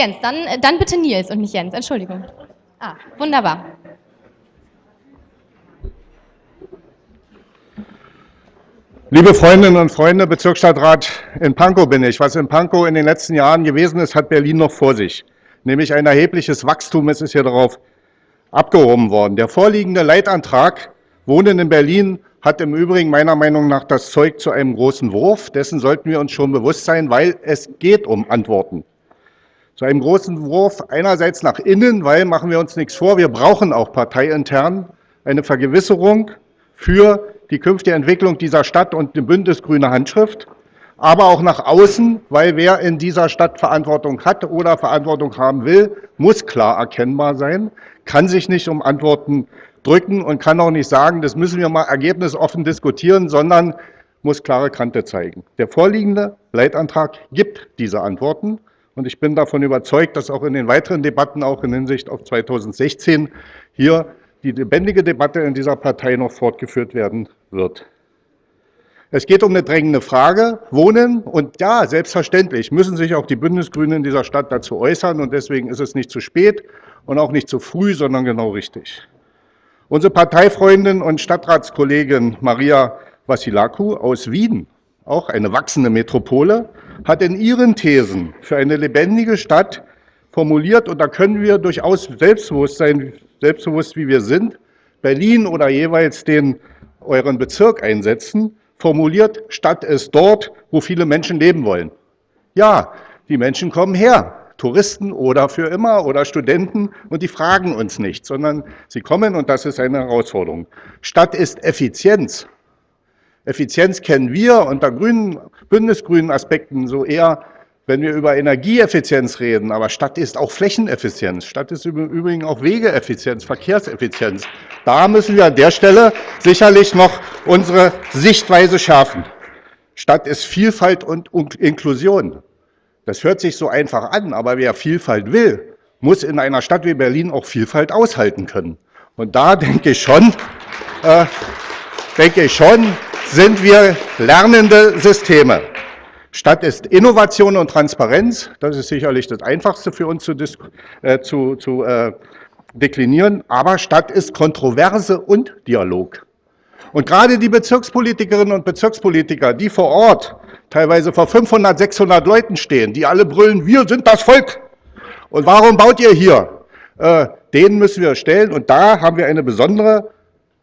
Jens, dann, äh, dann bitte Nils und nicht Jens, Entschuldigung. Ah, wunderbar. Liebe Freundinnen und Freunde, Bezirksstadtrat in Pankow bin ich. Was in Pankow in den letzten Jahren gewesen ist, hat Berlin noch vor sich. Nämlich ein erhebliches Wachstum, es ist hier darauf abgehoben worden. Der vorliegende Leitantrag Wohnen in Berlin hat im Übrigen meiner Meinung nach das Zeug zu einem großen Wurf. Dessen sollten wir uns schon bewusst sein, weil es geht um Antworten zu einem großen Wurf einerseits nach innen, weil, machen wir uns nichts vor, wir brauchen auch parteiintern eine Vergewisserung für die künftige Entwicklung dieser Stadt und eine bündnisgrüne Handschrift, aber auch nach außen, weil wer in dieser Stadt Verantwortung hat oder Verantwortung haben will, muss klar erkennbar sein, kann sich nicht um Antworten drücken und kann auch nicht sagen, das müssen wir mal ergebnisoffen diskutieren, sondern muss klare Kante zeigen. Der vorliegende Leitantrag gibt diese Antworten. Und ich bin davon überzeugt, dass auch in den weiteren Debatten, auch in Hinsicht auf 2016, hier die lebendige Debatte in dieser Partei noch fortgeführt werden wird. Es geht um eine drängende Frage, Wohnen. Und ja, selbstverständlich müssen sich auch die Bündnisgrünen in dieser Stadt dazu äußern. Und deswegen ist es nicht zu spät und auch nicht zu früh, sondern genau richtig. Unsere Parteifreundin und Stadtratskollegin Maria Vassilakou aus Wien, auch eine wachsende Metropole, hat in ihren Thesen für eine lebendige Stadt formuliert, und da können wir durchaus selbstbewusst sein, selbstbewusst wie wir sind, Berlin oder jeweils den euren Bezirk einsetzen, formuliert, Stadt ist dort, wo viele Menschen leben wollen. Ja, die Menschen kommen her, Touristen oder für immer oder Studenten, und die fragen uns nicht, sondern sie kommen und das ist eine Herausforderung. Stadt ist Effizienz. Effizienz kennen wir unter grünen, bündnisgrünen Aspekten so eher, wenn wir über Energieeffizienz reden, aber Stadt ist auch Flächeneffizienz. Stadt ist im Übrigen auch Wegeeffizienz, Verkehrseffizienz. Da müssen wir an der Stelle sicherlich noch unsere Sichtweise schärfen. Stadt ist Vielfalt und Inklusion. Das hört sich so einfach an, aber wer Vielfalt will, muss in einer Stadt wie Berlin auch Vielfalt aushalten können. Und da denke ich schon, äh, denke ich schon, sind wir lernende Systeme. Stadt ist Innovation und Transparenz. Das ist sicherlich das Einfachste für uns zu, äh, zu, zu äh, deklinieren. Aber Stadt ist Kontroverse und Dialog. Und gerade die Bezirkspolitikerinnen und Bezirkspolitiker, die vor Ort teilweise vor 500, 600 Leuten stehen, die alle brüllen, wir sind das Volk. Und warum baut ihr hier? Äh, denen müssen wir stellen. Und da haben wir eine besondere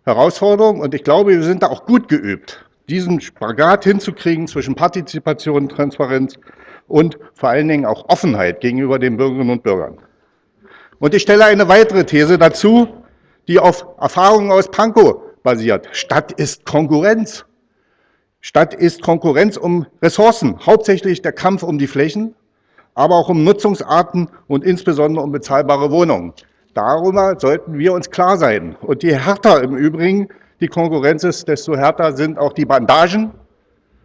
Herausforderung und ich glaube, wir sind da auch gut geübt, diesen Spagat hinzukriegen zwischen Partizipation, Transparenz und vor allen Dingen auch Offenheit gegenüber den Bürgerinnen und Bürgern. Und ich stelle eine weitere These dazu, die auf Erfahrungen aus Pankow basiert. Stadt ist Konkurrenz. Stadt ist Konkurrenz um Ressourcen, hauptsächlich der Kampf um die Flächen, aber auch um Nutzungsarten und insbesondere um bezahlbare Wohnungen. Darüber sollten wir uns klar sein. Und je härter im Übrigen die Konkurrenz ist, desto härter sind auch die Bandagen.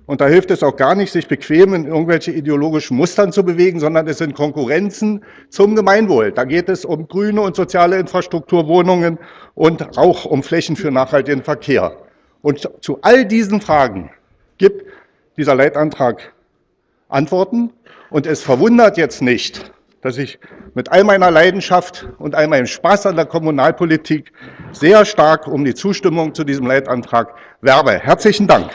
Und da hilft es auch gar nicht, sich bequem in irgendwelche ideologischen Mustern zu bewegen, sondern es sind Konkurrenzen zum Gemeinwohl. Da geht es um grüne und soziale Infrastruktur, Wohnungen und auch um Flächen für nachhaltigen Verkehr. Und zu all diesen Fragen gibt dieser Leitantrag Antworten. Und es verwundert jetzt nicht, dass ich mit all meiner Leidenschaft und all meinem Spaß an der Kommunalpolitik sehr stark um die Zustimmung zu diesem Leitantrag werbe. Herzlichen Dank.